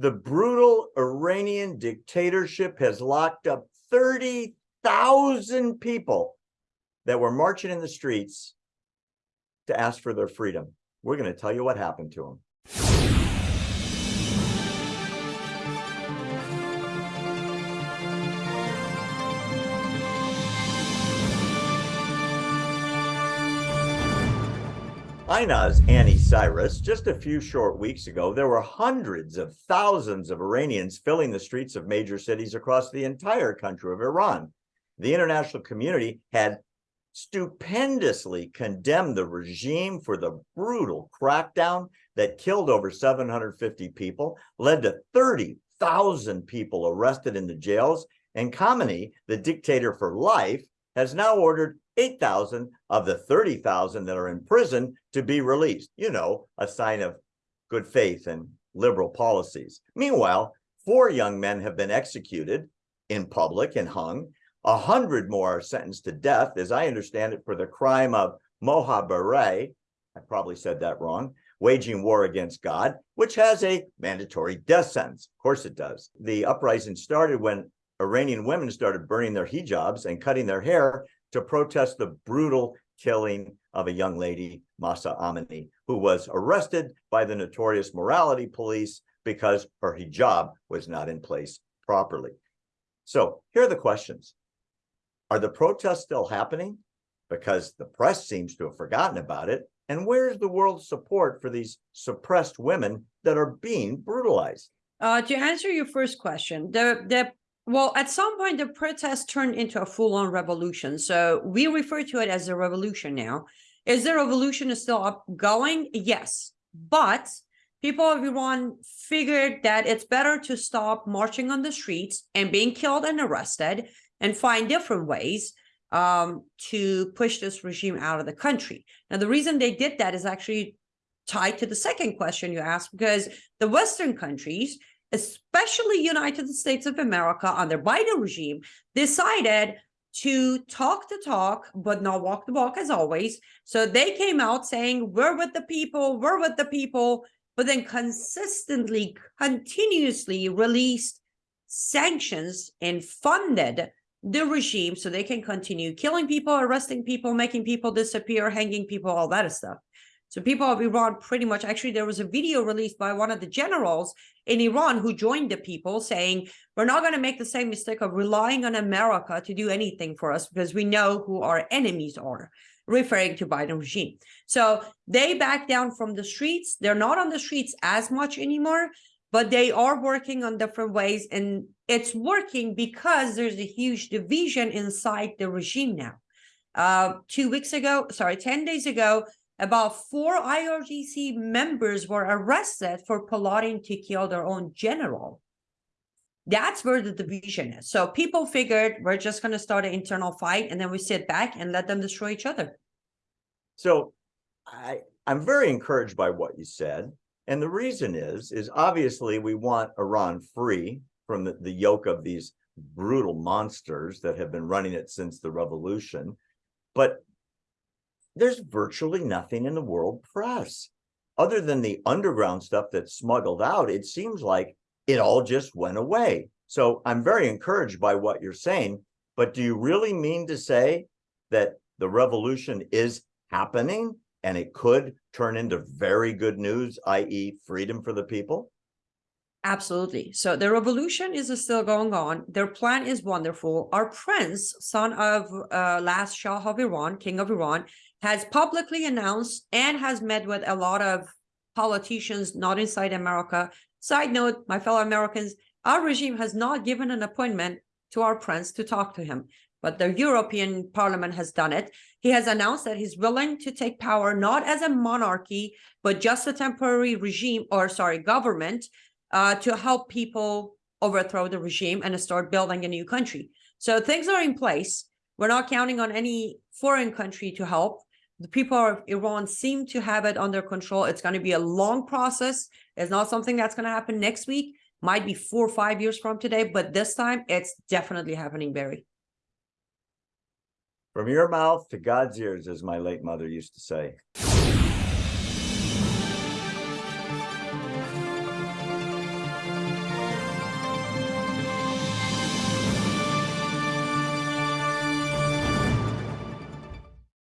The brutal Iranian dictatorship has locked up 30,000 people that were marching in the streets to ask for their freedom. We're going to tell you what happened to them. INA's Annie Cyrus, just a few short weeks ago, there were hundreds of thousands of Iranians filling the streets of major cities across the entire country of Iran. The international community had stupendously condemned the regime for the brutal crackdown that killed over 750 people, led to 30,000 people arrested in the jails, and Khamenei, the dictator for life, has now ordered 8,000 of the 30,000 that are in prison to be released. You know, a sign of good faith and liberal policies. Meanwhile, four young men have been executed in public and hung. A hundred more are sentenced to death, as I understand it, for the crime of mohabare, I probably said that wrong, waging war against God, which has a mandatory death sentence. Of course it does. The uprising started when Iranian women started burning their hijabs and cutting their hair to protest the brutal killing of a young lady, Mahsa Amini, who was arrested by the notorious morality police because her hijab was not in place properly. So here are the questions. Are the protests still happening? Because the press seems to have forgotten about it. And where's the world's support for these suppressed women that are being brutalized? Uh, to answer your first question, the, the well, at some point, the protest turned into a full-on revolution. So we refer to it as a revolution now. Is the revolution still up going? Yes, but people of Iran figured that it's better to stop marching on the streets and being killed and arrested and find different ways um, to push this regime out of the country. Now, the reason they did that is actually tied to the second question you asked, because the Western countries especially United States of America under Biden regime, decided to talk the talk, but not walk the walk as always. So they came out saying, we're with the people, we're with the people, but then consistently, continuously released sanctions and funded the regime so they can continue killing people, arresting people, making people disappear, hanging people, all that stuff. So people of Iran pretty much, actually, there was a video released by one of the generals in Iran who joined the people saying, we're not going to make the same mistake of relying on America to do anything for us because we know who our enemies are, referring to Biden regime. So they back down from the streets. They're not on the streets as much anymore, but they are working on different ways. And it's working because there's a huge division inside the regime now. Uh, two weeks ago, sorry, 10 days ago, about four IRGC members were arrested for plotting to kill their own general. That's where the division is. So people figured we're just going to start an internal fight and then we sit back and let them destroy each other. So I, I'm very encouraged by what you said. And the reason is, is obviously we want Iran free from the, the yoke of these brutal monsters that have been running it since the revolution. But there's virtually nothing in the world press. Other than the underground stuff that's smuggled out, it seems like it all just went away. So I'm very encouraged by what you're saying, but do you really mean to say that the revolution is happening and it could turn into very good news, i.e. freedom for the people? Absolutely. So the revolution is still going on. Their plan is wonderful. Our prince, son of uh, last Shah of Iran, king of Iran, has publicly announced and has met with a lot of politicians not inside America. Side note, my fellow Americans, our regime has not given an appointment to our prince to talk to him, but the European Parliament has done it. He has announced that he's willing to take power, not as a monarchy, but just a temporary regime or sorry, government uh, to help people overthrow the regime and start building a new country. So things are in place. We're not counting on any foreign country to help the people of Iran seem to have it under control. It's going to be a long process. It's not something that's going to happen next week. Might be four or five years from today, but this time it's definitely happening, Barry. From your mouth to God's ears, as my late mother used to say.